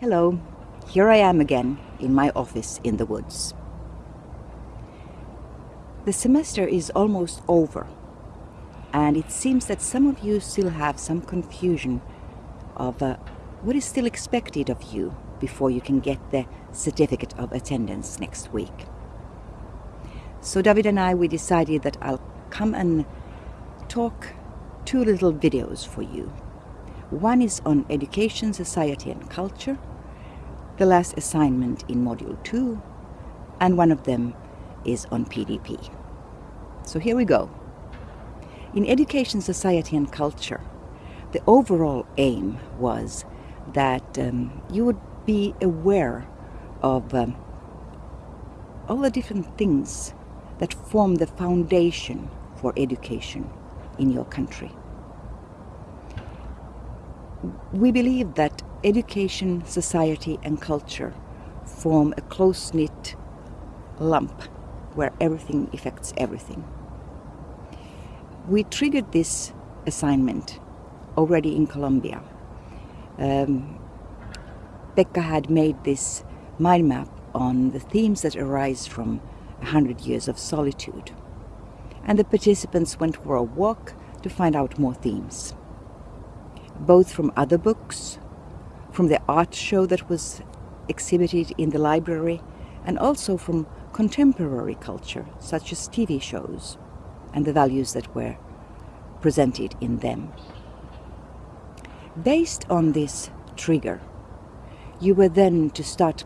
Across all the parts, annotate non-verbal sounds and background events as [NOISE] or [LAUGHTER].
Hello, here I am again in my office in the woods. The semester is almost over and it seems that some of you still have some confusion of uh, what is still expected of you before you can get the certificate of attendance next week. So David and I, we decided that I'll come and talk two little videos for you. One is on education, society and culture, the last assignment in Module 2, and one of them is on PDP. So here we go. In education, society and culture, the overall aim was that um, you would be aware of um, all the different things that form the foundation for education in your country. We believe that education, society and culture form a close-knit lump where everything affects everything. We triggered this assignment already in Colombia. Um, had made this mind map on the themes that arise from a hundred years of solitude. And the participants went for a walk to find out more themes, both from other books, from the art show that was exhibited in the library, and also from contemporary culture, such as TV shows, and the values that were presented in them. Based on this trigger, you were then to start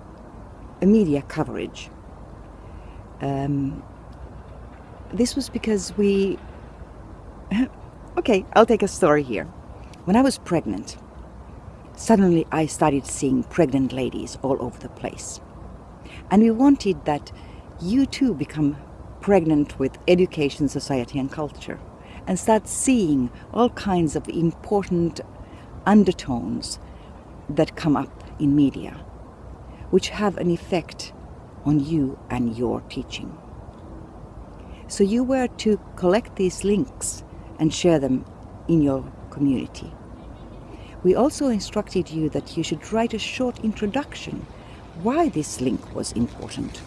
a media coverage. Um, this was because we... [LAUGHS] okay, I'll take a story here. When I was pregnant, suddenly I started seeing pregnant ladies all over the place. And we wanted that you too become pregnant with education, society and culture and start seeing all kinds of important undertones that come up in media, which have an effect on you and your teaching. So you were to collect these links and share them in your community. We also instructed you that you should write a short introduction why this link was important,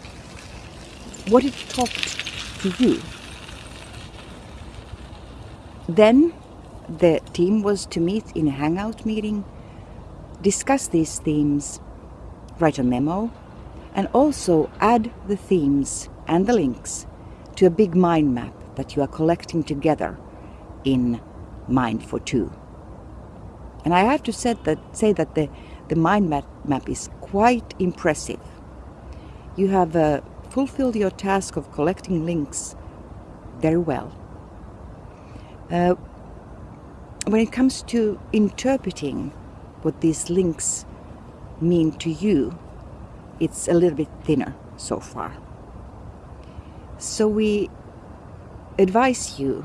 what it talked to you. Then the team was to meet in a hangout meeting, discuss these themes, write a memo, and also add the themes and the links to a big mind map that you are collecting together in Mind42. And I have to say that, say that the, the mind map, map is quite impressive. You have uh, fulfilled your task of collecting links very well. Uh, when it comes to interpreting what these links mean to you, it's a little bit thinner so far. So we advise you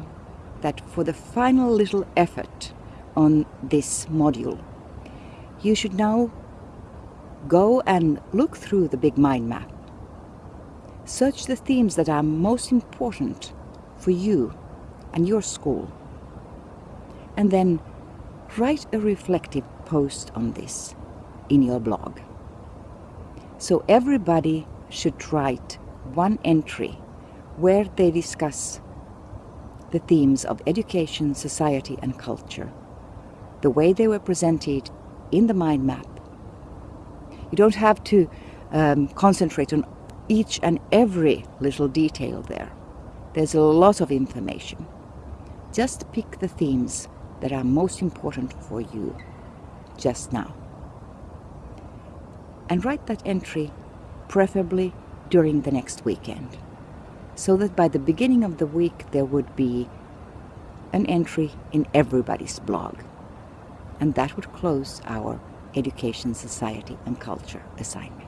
that for the final little effort on this module, you should now go and look through the big mind map. Search the themes that are most important for you and your school and then write a reflective post on this in your blog. So everybody should write one entry where they discuss the themes of education, society and culture, the way they were presented in the mind map. You don't have to um, concentrate on each and every little detail there. There's a lot of information. Just pick the themes that are most important for you just now. And write that entry preferably during the next weekend so that by the beginning of the week there would be an entry in everybody's blog. And that would close our Education, Society and Culture assignment.